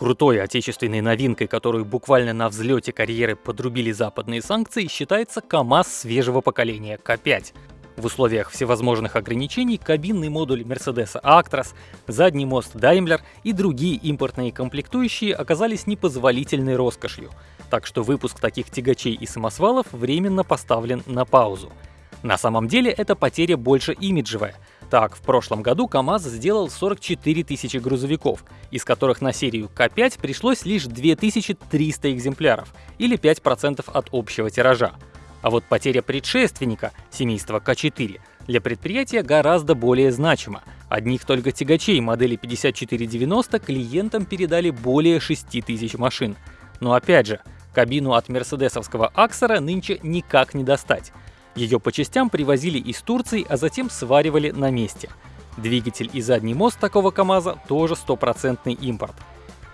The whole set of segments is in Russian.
Крутой отечественной новинкой, которую буквально на взлете карьеры подрубили западные санкции, считается КАМАЗ свежего поколения К5. В условиях всевозможных ограничений кабинный модуль Mercedes Actros, задний мост Daimler и другие импортные комплектующие оказались непозволительной роскошью, так что выпуск таких тягачей и самосвалов временно поставлен на паузу. На самом деле это потеря больше имиджевая. Так, в прошлом году КАМАЗ сделал 44 тысячи грузовиков, из которых на серию К5 пришлось лишь 2300 экземпляров, или 5% от общего тиража. А вот потеря предшественника, семейства К4, для предприятия гораздо более значима. Одних только тягачей модели 5490 клиентам передали более 6000 машин. Но опять же, кабину от мерседесовского Аксера нынче никак не достать. Ее по частям привозили из Турции, а затем сваривали на месте. Двигатель и задний мост такого КАМАЗа тоже стопроцентный импорт.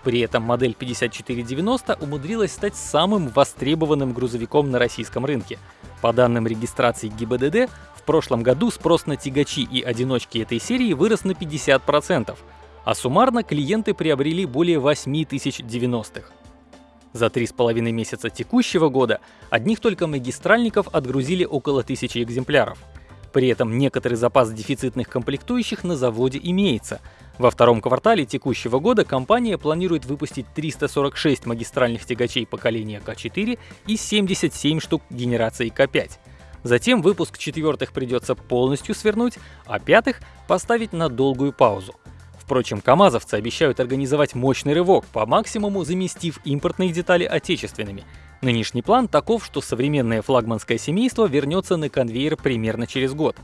При этом модель 5490 умудрилась стать самым востребованным грузовиком на российском рынке. По данным регистрации ГИБДД, в прошлом году спрос на тягачи и одиночки этой серии вырос на 50%, а суммарно клиенты приобрели более 8 тысяч 90-х. За три с половиной месяца текущего года одних только магистральников отгрузили около тысячи экземпляров. При этом некоторый запас дефицитных комплектующих на заводе имеется. Во втором квартале текущего года компания планирует выпустить 346 магистральных тягачей поколения К4 и 77 штук генерации К5. Затем выпуск четвертых придется полностью свернуть, а пятых поставить на долгую паузу. Впрочем, камазовцы обещают организовать мощный рывок, по максимуму заместив импортные детали отечественными. Нынешний план таков, что современное флагманское семейство вернется на конвейер примерно через год.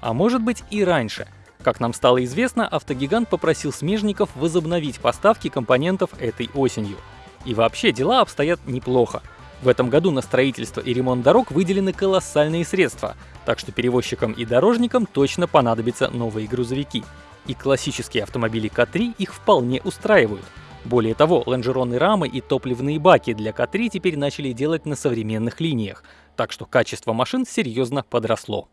А может быть и раньше. Как нам стало известно, автогигант попросил смежников возобновить поставки компонентов этой осенью. И вообще дела обстоят неплохо. В этом году на строительство и ремонт дорог выделены колоссальные средства, так что перевозчикам и дорожникам точно понадобятся новые грузовики и классические автомобили К3 их вполне устраивают. Более того, лонжероны рамы и топливные баки для К3 теперь начали делать на современных линиях, так что качество машин серьезно подросло.